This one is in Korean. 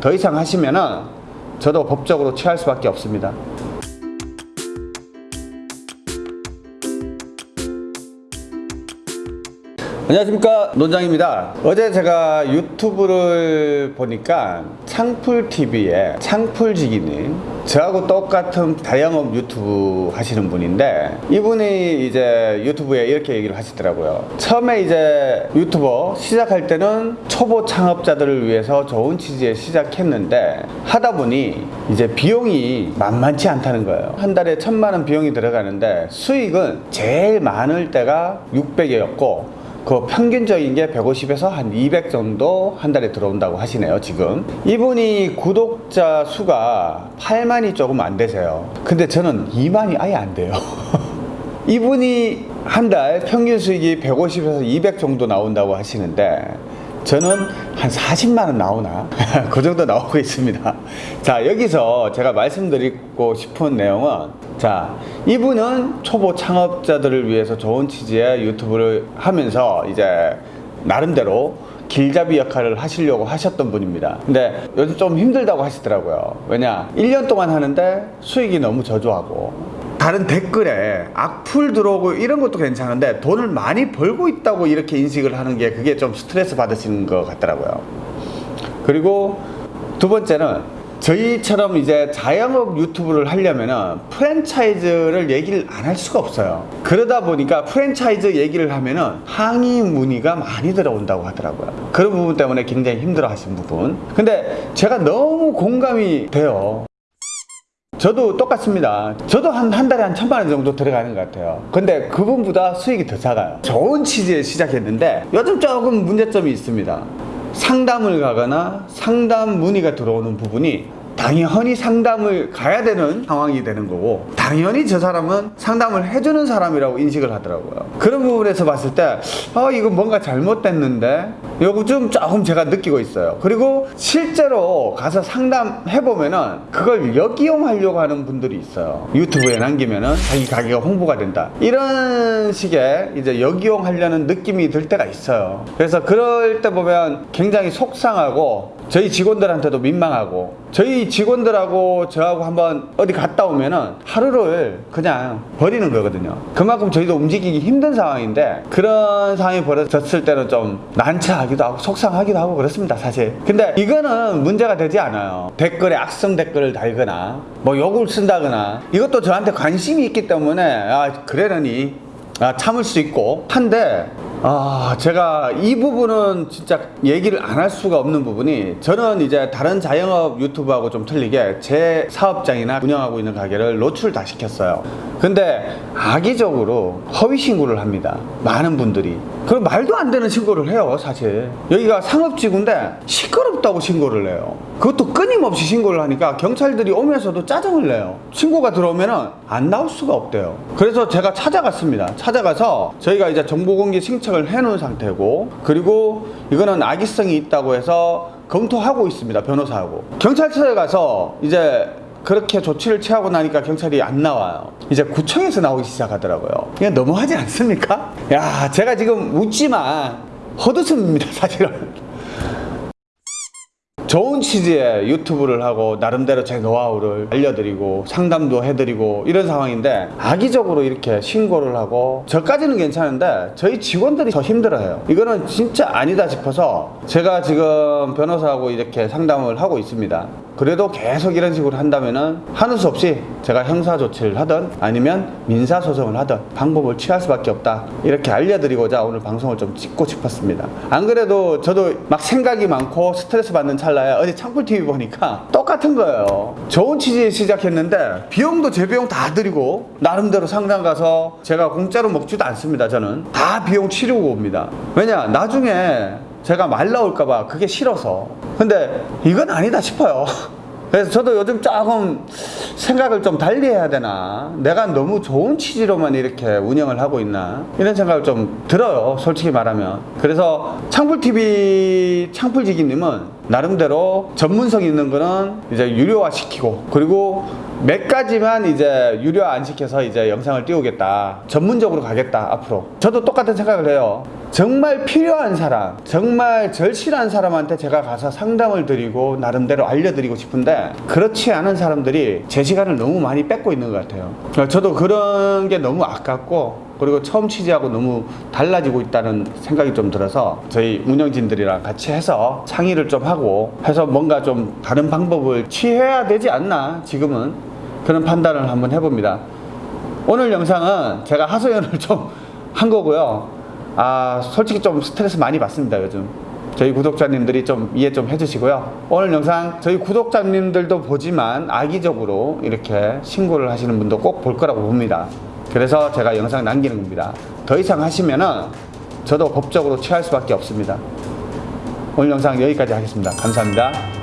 더 이상 하시면은 저도 법적으로 취할 수밖에 없습니다. 안녕하십니까 논장입니다. 어제 제가 유튜브를 보니까 창풀TV에 창풀지기님 저하고 똑같은 다영업 유튜브 하시는 분인데 이분이 이제 유튜브에 이렇게 얘기를 하시더라고요. 처음에 이제 유튜버 시작할 때는 초보 창업자들을 위해서 좋은 취지에 시작했는데 하다 보니 이제 비용이 만만치 않다는 거예요. 한 달에 천만 원 비용이 들어가는데 수익은 제일 많을 때가 600이었고 그 평균적인 게 150에서 한 200 정도 한 달에 들어온다고 하시네요 지금. 이분이 구독자 수가 8만이 조금 안 되세요. 근데 저는 2만이 아예 안 돼요. 이분이 한 달 평균 수익이 150에서 200 정도 나온다고 하시는데 저는 한 40만원 나오나? 그 정도 나오고 있습니다. 자 여기서 제가 말씀드리고 싶은 내용은 자 이분은 초보 창업자들을 위해서 좋은 취지의 유튜브를 하면서 이제 나름대로 길잡이 역할을 하시려고 하셨던 분입니다. 근데 요즘 좀 힘들다고 하시더라고요. 왜냐 1년 동안 하는데 수익이 너무 저조하고 다른 댓글에 악플 들어오고 이런 것도 괜찮은데 돈을 많이 벌고 있다고 이렇게 인식을 하는 게 그게 좀 스트레스 받으시는 것 같더라고요. 그리고 두 번째는 저희처럼 이제 자영업 유튜브를 하려면은 프랜차이즈를 얘기를 안 할 수가 없어요. 그러다 보니까 프랜차이즈 얘기를 하면은 항의 문의가 많이 들어온다고 하더라고요. 그런 부분 때문에 굉장히 힘들어 하신 부분. 근데 제가 너무 공감이 돼요. 저도 똑같습니다. 저도 한, 한 달에 한 천만 원 정도 들어가는 것 같아요. 근데 그분보다 수익이 더 작아요. 좋은 취지에 시작했는데 요즘 조금 문제점이 있습니다 상담을 가거나 상담 문의가 들어오는 부분이 당연히 상담을 가야 되는 상황이 되는 거고 당연히 저 사람은 상담을 해주는 사람이라고 인식을 하더라고요. 그런 부분에서 봤을 때 아, 이거 뭔가 잘못됐는데? 요거 좀 조금 제가 느끼고 있어요. 그리고 실제로 가서 상담해보면은 그걸 역이용하려고 하는 분들이 있어요. 유튜브에 남기면은 자기 가게가 홍보가 된다. 이런 식의 이제 역이용하려는 느낌이 들 때가 있어요. 그래서 그럴 때 보면 굉장히 속상하고 저희 직원들한테도 민망하고 저희 직원들하고 저하고 한번 어디 갔다 오면은 하루를 그냥 버리는 거거든요. 그만큼 저희도 움직이기 힘든 상황인데 그런 상황이 벌어졌을 때는 좀 난처하기도 하고 속상하기도 하고 그렇습니다 사실. 근데 이거는 문제가 되지 않아요. 댓글에 악성 댓글을 달거나 뭐 욕을 쓴다거나 이것도 저한테 관심이 있기 때문에 아 그러려니. 아, 참을 수 있고. 한데 아 제가 이 부분은 진짜 얘기를 안 할 수가 없는 부분이 저는 이제 다른 자영업 유튜브하고 좀 틀리게 제 사업장이나 운영하고 있는 가게를 노출 다 시켰어요. 근데 악의적으로 허위 신고를 합니다. 많은 분들이. 그 말도 안 되는 신고를 해요 사실. 여기가 상업지구인데 시끄럽다고 신고를 해요. 그것도 끊임없이 신고를 하니까 경찰들이 오면서도 짜증을 내요. 신고가 들어오면 안 나올 수가 없대요. 그래서 제가 찾아갔습니다. 찾아가서 저희가 이제 정보공개 신청 을 해 놓은 상태고 그리고 이거는 악의성이 있다고 해서 검토하고 있습니다 변호사하고. 경찰서에 가서 이제 그렇게 조치를 취하고 나니까 경찰이 안 나와요. 이제 구청에서 나오기 시작하더라고요. 이게 너무하지 않습니까? 야 제가 지금 웃지만 헛웃음입니다 사실은 좋은 취지의 유튜브를 하고 나름대로 제 노하우를 알려드리고 상담도 해드리고 이런 상황인데 악의적으로 이렇게 신고를 하고 저까지는 괜찮은데 저희 직원들이 더 힘들어요. 이거는 진짜 아니다 싶어서 제가 지금 변호사하고 이렇게 상담을 하고 있습니다 그래도 계속 이런 식으로 한다면은 하는 수 없이 제가 형사 조치를 하든 아니면 민사 소송을 하든 방법을 취할 수밖에 없다. 이렇게 알려드리고자 오늘 방송을 좀 찍고 싶었습니다. 안 그래도 저도 막 생각이 많고 스트레스 받는 찰나에 어제 창풀TV 보니까 똑같은 거예요. 좋은 취지에 시작했는데 비용도 제 비용 다 드리고 나름대로 상담 가서 제가 공짜로 먹지도 않습니다 저는. 다 비용 치르고 옵니다. 왜냐 나중에 제가 말 나올까봐 그게 싫어서. 근데 이건 아니다 싶어요. 그래서 저도 요즘 조금 생각을 좀 달리 해야 되나? 내가 너무 좋은 취지로만 이렇게 운영을 하고 있나? 이런 생각을 좀 들어요 솔직히 말하면. 그래서 창풀TV 창풀지기님은 나름대로 전문성 있는 거는 이제 유료화 시키고 그리고 몇 가지만 이제 유료화 안 시켜서 이제 영상을 띄우겠다. 전문적으로 가겠다 앞으로. 저도 똑같은 생각을 해요 정말 필요한 사람 정말 절실한 사람한테 제가 가서 상담을 드리고 나름대로 알려드리고 싶은데 그렇지 않은 사람들이 제 시간을 너무 많이 뺏고 있는 것 같아요 저도 그런 게 너무 아깝고 그리고 처음 취재하고 너무 달라지고 있다는 생각이 좀 들어서 저희 운영진들이랑 같이 해서 상의를 좀 하고 해서 뭔가 좀 다른 방법을 취해야 되지 않나 지금은 그런 판단을 한번 해봅니다. 오늘 영상은 제가 하소연을 좀 한 거고요. 아 솔직히 좀 스트레스 많이 받습니다 요즘. 저희 구독자님들이 좀 이해 좀 해주시고요. 오늘 영상 저희 구독자님들도 보지만 악의적으로 이렇게 신고를 하시는 분도 꼭 볼 거라고 봅니다. 그래서 제가 영상 남기는 겁니다. 더 이상 하시면은 저도 법적으로 취할 수밖에 없습니다. 오늘 영상 여기까지 하겠습니다. 감사합니다.